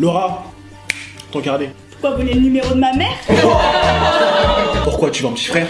Laura, ton carnet. Pourquoi vous voulez le numéro de ma mère? Pourquoi tu vas un petit frère?